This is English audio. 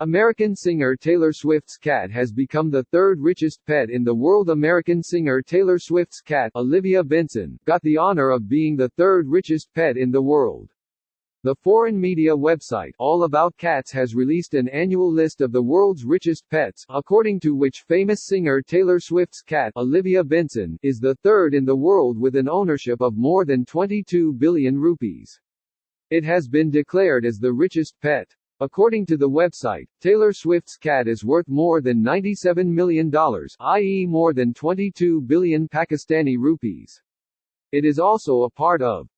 American singer Taylor Swift's cat has become the third richest pet in the world. American singer Taylor Swift's cat, Olivia Benson, got the honor of being the third richest pet in the world. The foreign media website All About Cats has released an annual list of the world's richest pets, according to which famous singer Taylor Swift's cat, Olivia Benson, is the third in the world with an ownership of more than 22 billion rupees. It has been declared as the richest pet. According to the website, Taylor Swift's cat is worth more than $97 million, i.e. more than 22 billion Pakistani rupees. It is also a part of